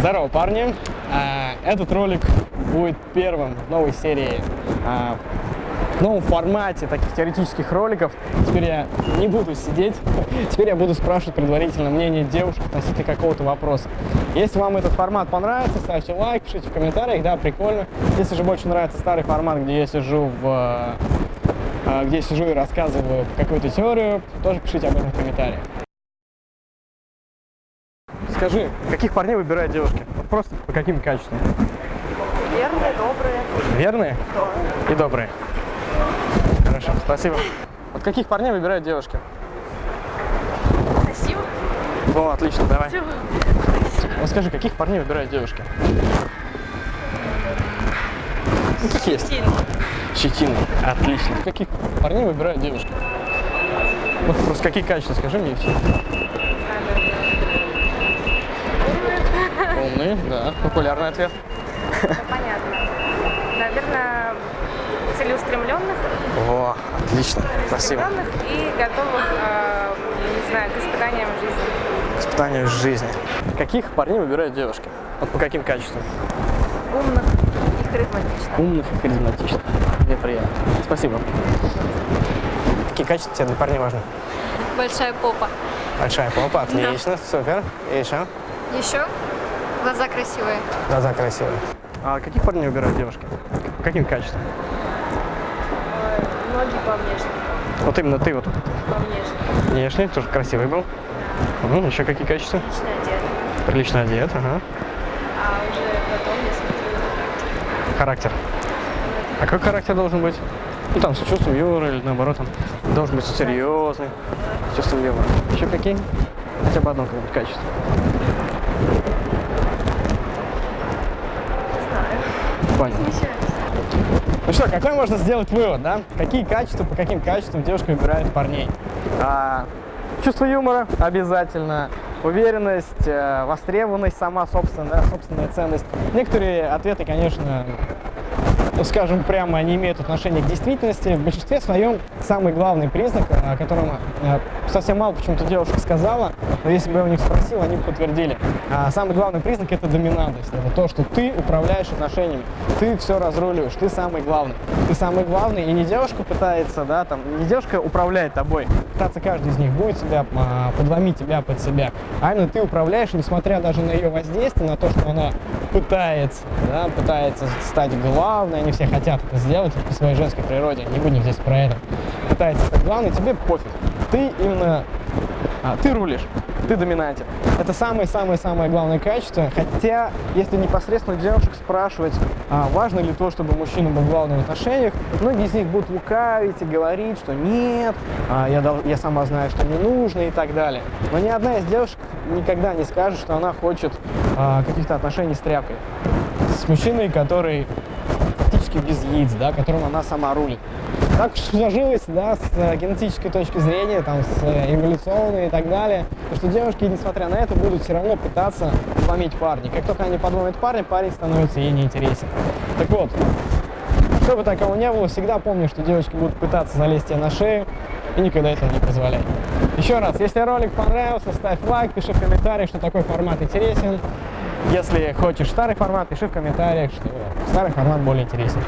Здорово, парни! А, Этот ролик будет первым в новой серии, а, в новом формате таких теоретических роликов. Теперь я не буду сидеть, теперь я буду спрашивать предварительно мнение девушек относительно какого-то вопроса. Если вам этот формат понравится, ставьте лайк, пишите в комментариях, да, прикольно. Если же больше нравится старый формат, где я сижу в а, где я сижу и рассказываю какую-то теорию, тоже пишите об этом в комментариях. Скажи, каких парней выбирают девушки? Вот просто по каким качествам? Верные, добрые. Верные Да. и добрые. Хорошо, спасибо. Вот каких парней выбирают девушки? Красиво. О, отлично, давай. Всё. Вот скажи, каких парней выбирают девушки? Ну, как есть. Щетина. Отлично. Каких парней выбирают девушки? Вот просто какие качества, скажи мне и Умные, да. Популярный ответ. Понятно. Наверное, целеустремленных, О, отлично. Спасибо. и готовых, э, не знаю, к испытаниям жизни. Испытание жизни. Каких парней выбирают девушки? Вот по каким качествам? Умных и харизматичных. Умных и харизматичных. Мне приятно. Спасибо. Какие качества тебе для парней важны? Большая попа. Большая попа, отлично, супер. И еще? Еще глаза красивые. Глаза красивые. А каких парней выбирают девушки? По каким качествам? Ноги по внешнему. Вот именно ты вот По внешнему. внешний, тоже красивый был. Мгм, еще какие качества? Лично одет. Прилично одет, ага. А уже потом я смотрю. Характер. А какой характер должен быть? Ну там с чувством юмора или наоборот, он должен быть серьезный, с чувством юмора. Еще какие? Хотя бы одно какое-нибудь качество. Не Смещаюсь. Ну что, какой можно сделать вывод, да? Какие качества, по каким качествам девушка выбирает парней? А, чувство юмора обязательно, уверенность, э, востребованность, сама собственная, да, собственная ценность. Некоторые ответы, конечно, скажем прямо, они имеют отношение к действительности. В большинстве своем самый главный признак, о котором э, совсем мало почему-то девушек сказала, но если бы я у них спросил, они бы подтвердили. А самый главный признак – это доминантность. Это то, что ты управляешь отношениями, ты все разруливаешь, ты самый главный. Ты самый главный, и не девушка пытается, да, там, не девушка управляет тобой, пытаться каждый из них будет себя, а, подломить тебя под себя, а именно ты управляешь, несмотря даже на ее воздействие, на то, что она пытается, да, пытается стать главной, они все хотят это сделать по своей женской природе, не будем здесь про это, пытается стать главной, тебе пофиг, ты именно, а, ты рулишь, ты доминантен. Это самое-самое-самое главное качество, хотя, если непосредственно девушек спрашивать, а, важно ли то, чтобы мужчина был главным в отношениях, многие из них будут лукавить и говорить, что нет, а, я, я сама знаю, что мне нужно и так далее. Но ни одна из девушек никогда не скажет, что она хочет а, каких-то отношений с тряпкой. С мужчиной, который фактически без яиц, да, которым она сама рулит. Так сложилось, да, с э, генетической точки зрения, там, с э, эволюционной и так далее, то что девушки, несмотря на это, будут все равно пытаться подломить парня. Как только они подломят парня, парень становится ей неинтересен. Так вот, чтобы такого не было, всегда помни, что девочки будут пытаться залезть тебе на шею, и никогда этого не позволяй. Еще раз, если ролик понравился, ставь лайк, пиши в комментариях, что такой формат интересен. Если хочешь старый формат, пиши в комментариях, что старый формат более интересен.